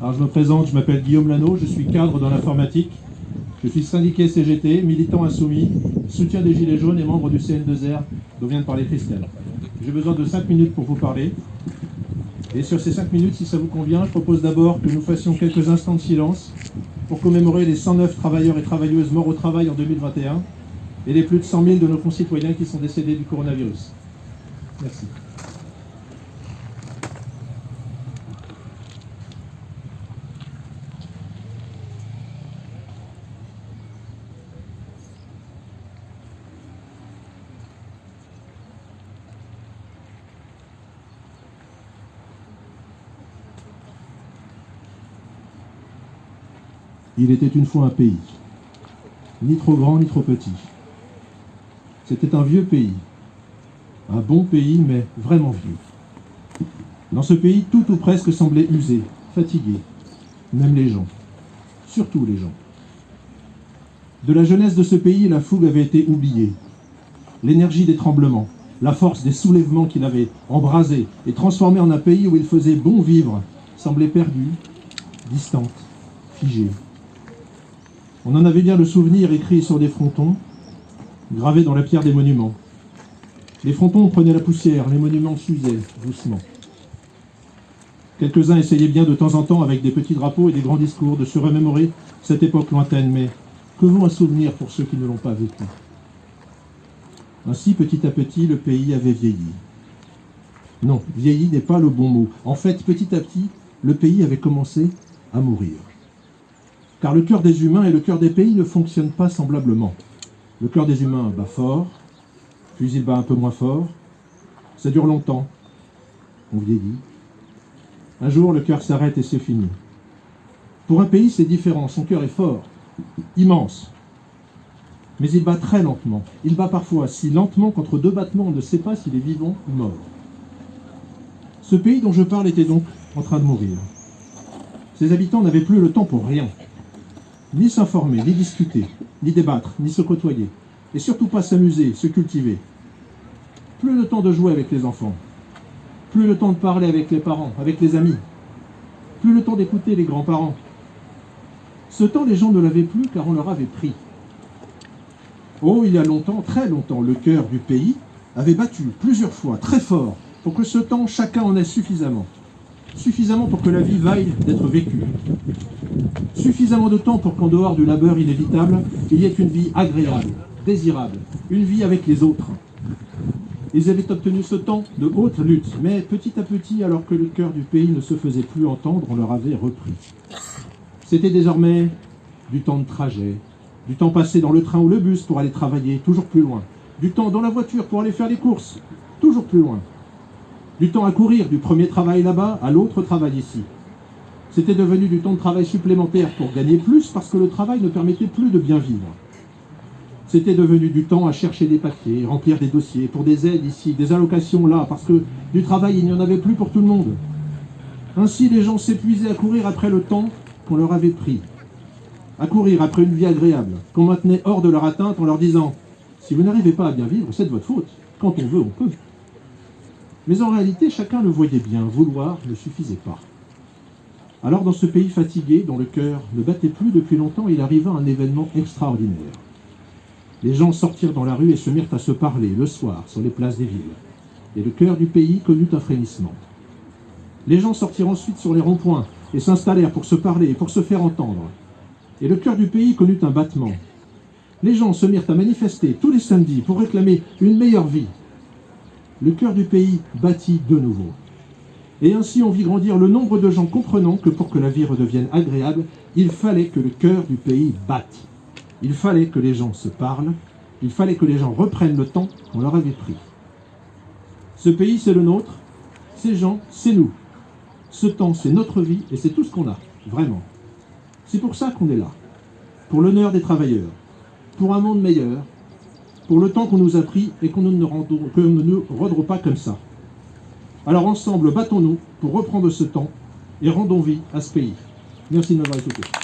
Alors je me présente, je m'appelle Guillaume Lano, je suis cadre dans l'informatique. Je suis syndiqué CGT, militant insoumis, soutien des Gilets jaunes et membre du CN2R dont vient de parler Christelle. J'ai besoin de 5 minutes pour vous parler. Et sur ces 5 minutes, si ça vous convient, je propose d'abord que nous fassions quelques instants de silence pour commémorer les 109 travailleurs et travailleuses morts au travail en 2021 et les plus de 100 000 de nos concitoyens qui sont décédés du coronavirus. Merci. Il était une fois un pays, ni trop grand ni trop petit. C'était un vieux pays, un bon pays, mais vraiment vieux. Dans ce pays, tout ou presque semblait usé, fatigué, même les gens, surtout les gens. De la jeunesse de ce pays, la fougue avait été oubliée. L'énergie des tremblements, la force des soulèvements qu'il avait embrasé et transformé en un pays où il faisait bon vivre, semblait perdue, distante, figée. On en avait bien le souvenir écrit sur des frontons, gravés dans la pierre des monuments. Les frontons prenaient la poussière, les monuments s'usaient doucement. Quelques-uns essayaient bien de temps en temps, avec des petits drapeaux et des grands discours, de se remémorer cette époque lointaine, mais que vaut un souvenir pour ceux qui ne l'ont pas vécu? Ainsi, petit à petit, le pays avait vieilli. Non, vieilli n'est pas le bon mot. En fait, petit à petit, le pays avait commencé à mourir. Car le cœur des humains et le cœur des pays ne fonctionnent pas semblablement. Le cœur des humains bat fort, puis il bat un peu moins fort. Ça dure longtemps. On vieillit. Un jour, le cœur s'arrête et c'est fini. Pour un pays, c'est différent. Son cœur est fort, immense. Mais il bat très lentement. Il bat parfois si lentement qu'entre deux battements, on ne sait pas s'il est vivant ou mort. Ce pays dont je parle était donc en train de mourir. Ses habitants n'avaient plus le temps pour rien ni s'informer, ni discuter, ni débattre, ni se côtoyer, et surtout pas s'amuser, se cultiver. Plus le temps de jouer avec les enfants, plus le temps de parler avec les parents, avec les amis, plus le temps d'écouter les grands-parents. Ce temps, les gens ne l'avaient plus car on leur avait pris. Oh, il y a longtemps, très longtemps, le cœur du pays avait battu plusieurs fois, très fort, pour que ce temps, chacun en ait suffisamment. Suffisamment pour que la vie vaille d'être vécue. Suffisamment de temps pour qu'en dehors du labeur inévitable, il y ait une vie agréable, désirable, une vie avec les autres. Ils avaient obtenu ce temps de haute lutte, mais petit à petit, alors que le cœur du pays ne se faisait plus entendre, on leur avait repris. C'était désormais du temps de trajet, du temps passé dans le train ou le bus pour aller travailler toujours plus loin, du temps dans la voiture pour aller faire les courses, toujours plus loin, du temps à courir du premier travail là-bas à l'autre travail ici, c'était devenu du temps de travail supplémentaire pour gagner plus parce que le travail ne permettait plus de bien vivre. C'était devenu du temps à chercher des papiers, remplir des dossiers pour des aides ici, des allocations là, parce que du travail il n'y en avait plus pour tout le monde. Ainsi les gens s'épuisaient à courir après le temps qu'on leur avait pris, à courir après une vie agréable, qu'on maintenait hors de leur atteinte en leur disant « si vous n'arrivez pas à bien vivre, c'est de votre faute, quand on veut, on peut ». Mais en réalité, chacun le voyait bien, vouloir ne suffisait pas. Alors dans ce pays fatigué, dont le cœur ne battait plus depuis longtemps, il arriva un événement extraordinaire. Les gens sortirent dans la rue et se mirent à se parler le soir sur les places des villes. Et le cœur du pays connut un frémissement. Les gens sortirent ensuite sur les ronds-points et s'installèrent pour se parler et pour se faire entendre. Et le cœur du pays connut un battement. Les gens se mirent à manifester tous les samedis pour réclamer une meilleure vie. Le cœur du pays battit de nouveau. Et ainsi on vit grandir le nombre de gens comprenant que pour que la vie redevienne agréable, il fallait que le cœur du pays batte. Il fallait que les gens se parlent, il fallait que les gens reprennent le temps qu'on leur avait pris. Ce pays, c'est le nôtre, ces gens, c'est nous. Ce temps, c'est notre vie et c'est tout ce qu'on a, vraiment. C'est pour ça qu'on est là, pour l'honneur des travailleurs, pour un monde meilleur, pour le temps qu'on nous a pris et qu'on ne, nous rendrons pas comme ça. Alors ensemble, battons-nous pour reprendre ce temps et rendons vie à ce pays. Merci de m'avoir écouté.